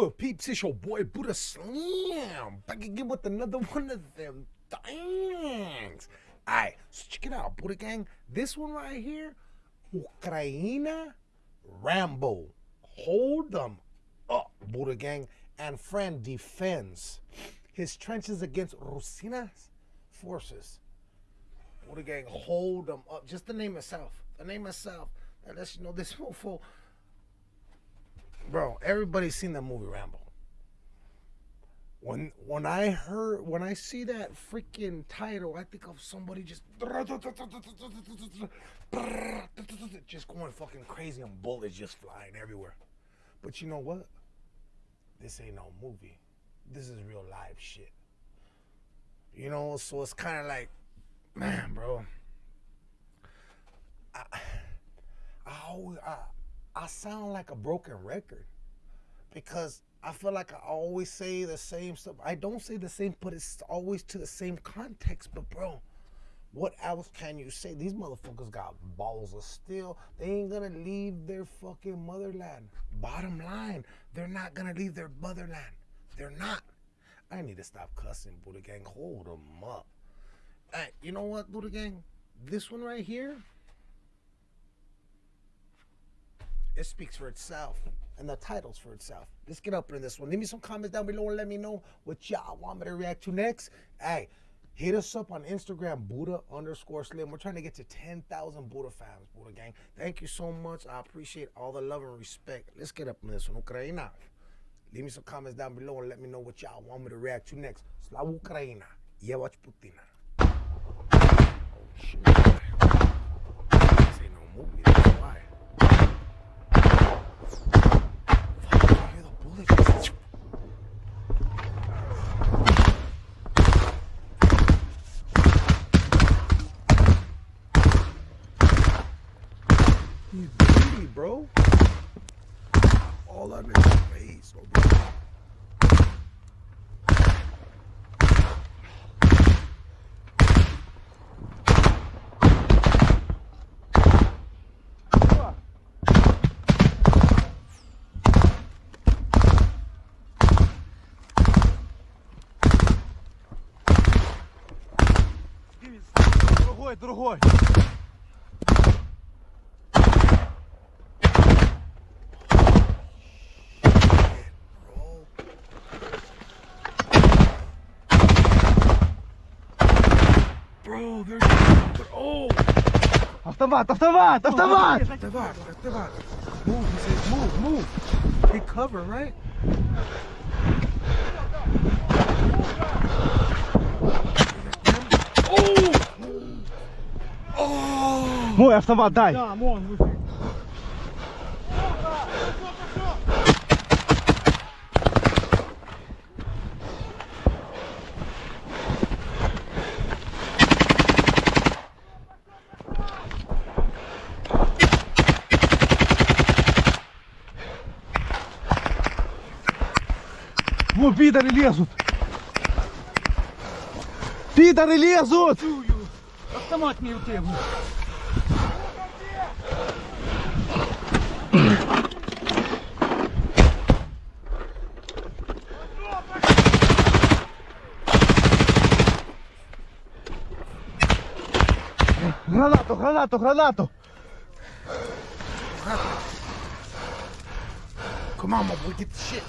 good, peeps? It's your boy Buddha Slim. Back again with another one of them things. Alright, so check it out, Buddha Gang. This one right here, Ukraina Rambo. Hold them up, Buddha Gang. And friend defends his trenches against Rusina's forces. Buddha Gang, hold them up. Just the name itself. The name itself. That lets you know this mofo bro, everybody's seen that movie Rambo. When when I heard when I see that freaking title, I think of somebody just just going fucking crazy and bullets just flying everywhere. But you know what? This ain't no movie. This is real live shit. You know, so it's kind of like, man, bro. I, I always, I, I sound like a broken record because I feel like I always say the same stuff. I don't say the same, but it's always to the same context. But bro, what else can you say? These motherfuckers got balls of steel. They ain't gonna leave their fucking motherland. Bottom line, they're not gonna leave their motherland. They're not. I need to stop cussing, Buddha Gang. Hold them up. Hey, you know what, Buddha Gang? This one right here, it speaks for itself. And the title's for itself. Let's get up in this one. Leave me some comments down below and let me know what y'all want me to react to next. Hey, hit us up on Instagram, Buddha underscore Slim. We're trying to get to 10,000 Buddha fans, Buddha gang. Thank you so much. I appreciate all the love and respect. Let's get up in this one. Ukraina. Leave me some comments down below and let me know what y'all want me to react to next. Slava Ukraina. Yevach Putina. Oh, shit. This ain't no movie. That's why. He's baby, bro. All on his face, bro. Другой, другой. bro. Bro, there's oh, Автомат, автомат, автомат! Activat, activat. Move, he says move, move. Take cover, right? Oh! Мой автомат дай. Во, пидоры лезут. Пидоры лезут! Автомат не утримує. Гранату, гранату, гранату! К мама будет щит.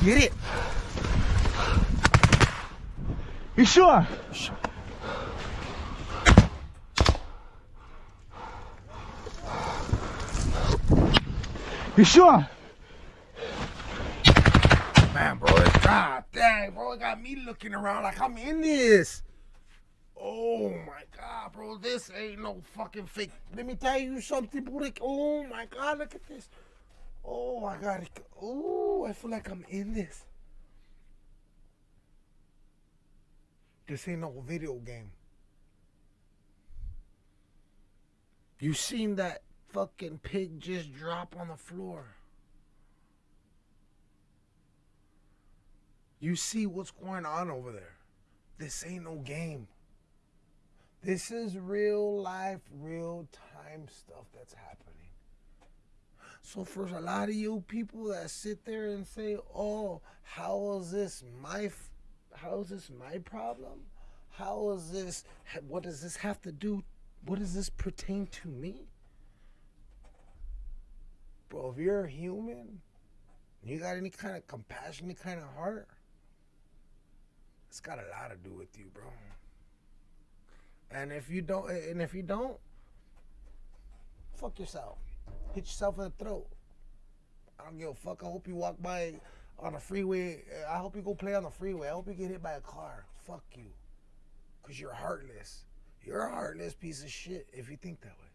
Бери! Еще! Еще! You sure? Man, bro, it's God dang, bro. It got me looking around like I'm in this. Oh my God, bro. This ain't no fucking fake. Let me tell you something, bro. Oh my God, look at this. Oh my God. Oh, I feel like I'm in this. This ain't no video game. You seen that fucking pig just drop on the floor? You see what's going on over there. This ain't no game. This is real life, real time stuff that's happening. So for a lot of you people that sit there and say, "Oh, how is this my, how is this my problem? How is this? What does this have to do? What does this pertain to me?" Bro, if you're a human, you got any kind of compassion, any kind of heart, it's got a lot to do with you, bro. And if you don't, and if you don't, fuck yourself. Hit yourself in the throat. I don't give a fuck. I hope you walk by on the freeway. I hope you go play on the freeway. I hope you get hit by a car. Fuck you. Because you're heartless. You're a heartless piece of shit if you think that way.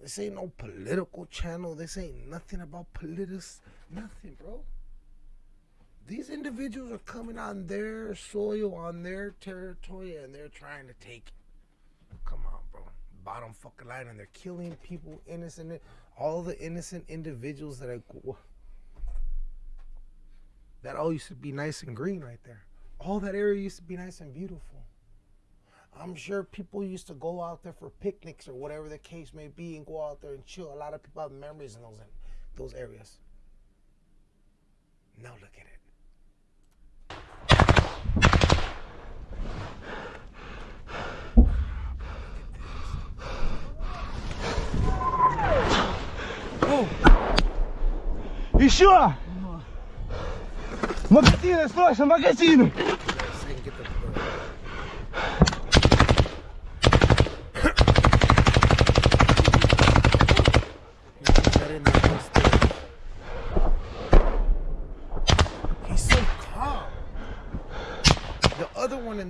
This ain't no political channel. This ain't nothing about politics. Nothing, bro. These individuals are coming on their soil, on their territory, and they're trying to take it. Come on, bro. Bottom fucking line, and they're killing people, innocent, all the innocent individuals that are. That all used to be nice and green right there. All that area used to be nice and beautiful. I'm sure people used to go out there for picnics or whatever the case may be and go out there and chill. A lot of people have memories in those those areas. Now look at it. Еще! Магазины, срочно, магазины!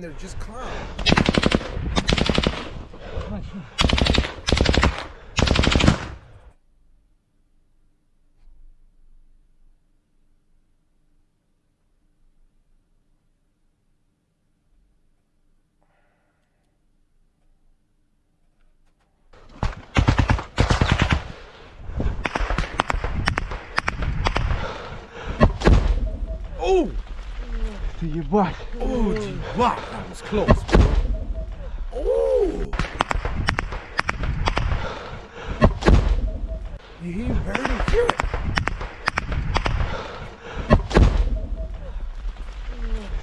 other one in there just calm. Oh, Ты ебать! oh, gee, wow, that was close. Oh! You hear barely hear it.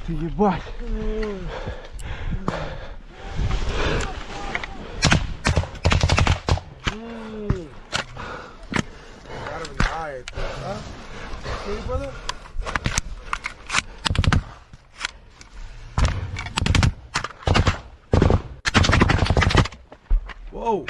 Do you what? Воу!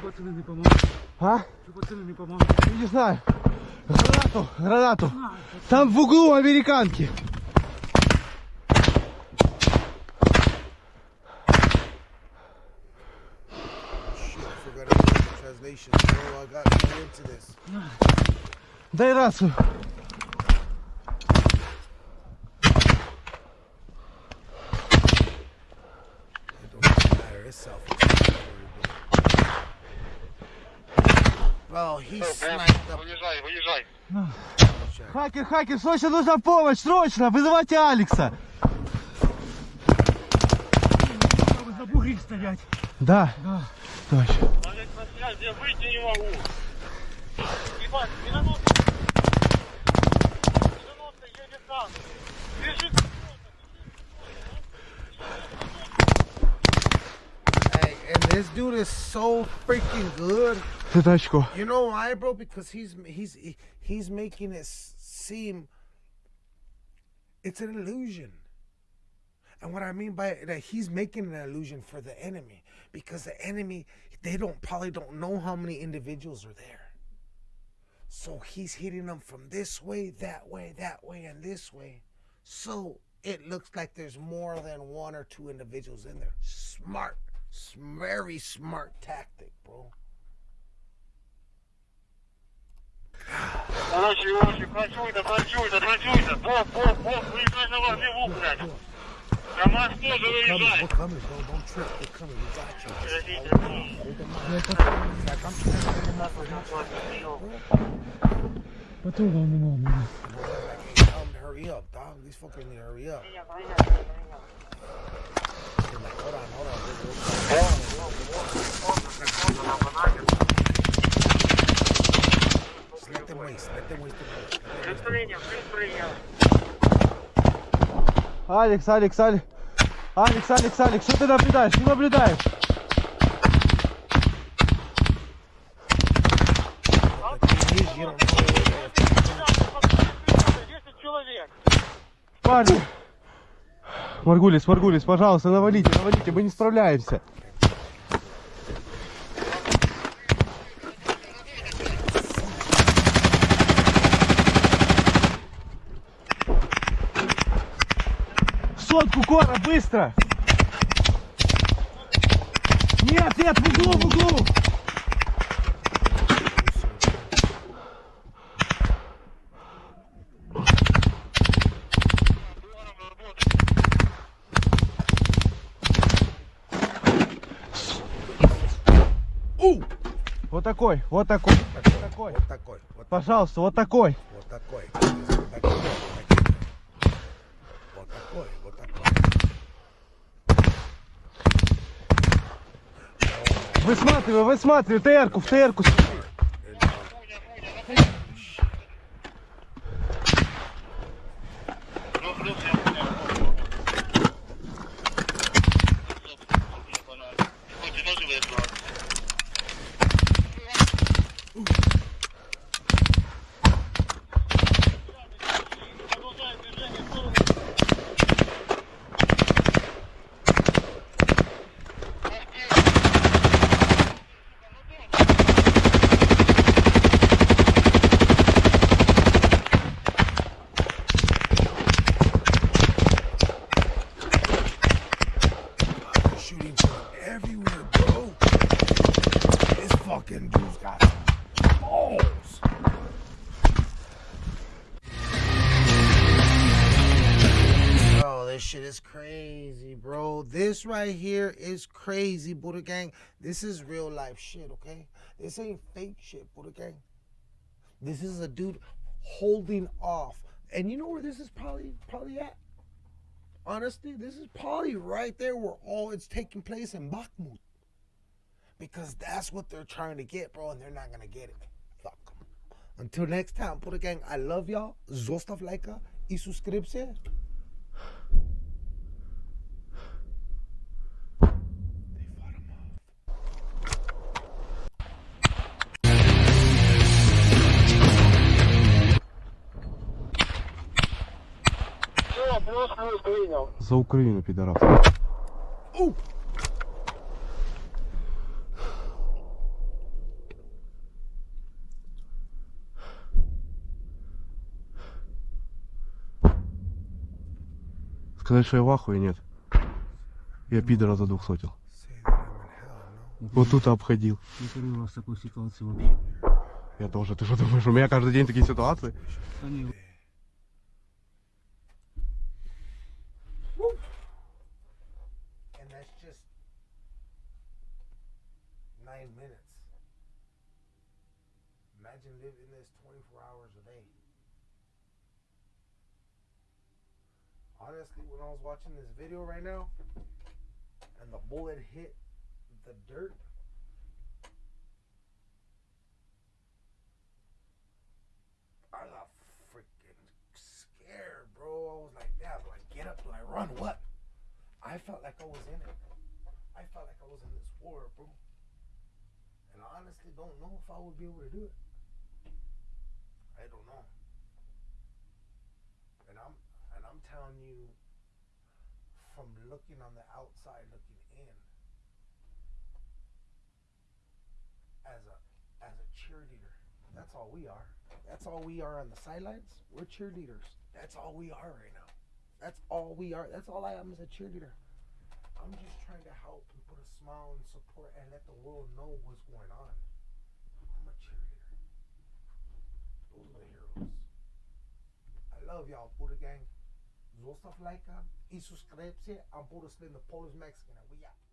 пацаны не помогут? А? Что пацаны не помогут? Я не знаю. Гранату, гранату. А, Там в углу американки. Sniped up. Выезжай, выезжай. Хакер, хакер, срочно нужна помощь, срочно, вызывайте Алекса. Треба за бугрі стоять. Да, Да. точно. Блять, на связь, я выйти не могу. Ебать, миноносцы. Миноносцы едет там. Бежит. Hey, and this dude is so freaking good. Это очко. You know why, bro? Because he's he's he's making it s- seem it's an illusion. And what I mean by it, that he's making an illusion for the enemy because the enemy they don't probably don't know how many individuals are there. So he's hitting them from this way, that way, that way, and this way. So it looks like there's more than one or two individuals in there. Smart, s- very smart tactic, bro. Короче, Иосиф, танцуй-то, танцуй-то, танцуй-то. Бог, бог, бог, выезжай на вас, его, блядь. I'm on school, so where you going? We're coming, bro. Don't trip. We're coming. We got you. Ba't ito kami na kami? Hurry up, dog. These fuckers need to hurry up. Like, hold on, hold on. Let them waste. Let them waste the Alex, Alex, Alex. Алекс, Алекс, Алекс, что ты наблюдаешь? Что наблюдаешь? Парни, Маргулис, Маргулис, пожалуйста, навалите, навалите, мы не справляемся. Сотку кора, быстро! Нет, нет, в углу, в углу! Вот такой, вот такой, вот такой. Вот такой. Вот Пожалуйста, вот такой. Вот такой. Вот такой. Вот такой. Вот. Высматривай, высматривай, ТР-ку, в ТР-ку. Fucking dude's got balls. Bro, this shit is crazy, bro. This right here is crazy, Buddha Gang. This is real life shit, okay? This ain't fake shit, Buddha Gang. This is a dude holding off. And you know where this is probably probably at? honestly, this is probably right there where all it's taking place in Bakhmut because that's what they're trying to get, bro, and they're not gonna get it. Fuck. Until next time, Buddha Gang. I love y'all. Zostav lajka i subskrypcję. За Украину, пидорас. Сказать, что я в ахуе, нет. Я пидора за двух сотил. Вот тут обходил. Не курил вас такой ситуации вообще. Я тоже, ты что думаешь, у меня каждый день такие ситуации? Honestly, when I was watching this video right now, and the bullet hit the dirt, I got freaking scared, bro. I was like, yeah, do I get up? Do I run? What? I felt like I was in it. I felt like I was in this war, bro. And I honestly don't know if I would be able to do it. I don't know. And I'm and I'm telling you from looking on the outside looking in as a as a cheerleader. That's all we are. That's all we are on the sidelines. We're cheerleaders. That's all we are right now. That's all we are. That's all I am as a cheerleader. I'm just trying to help and put a smile and support and let the world know what's going on. I'm a cheerleader. Those are the heroes. I love y'all, Buddha Gang. Zostav lajka i subscribe se. I'm Buddha Slim, the Polish Mexican. And we out.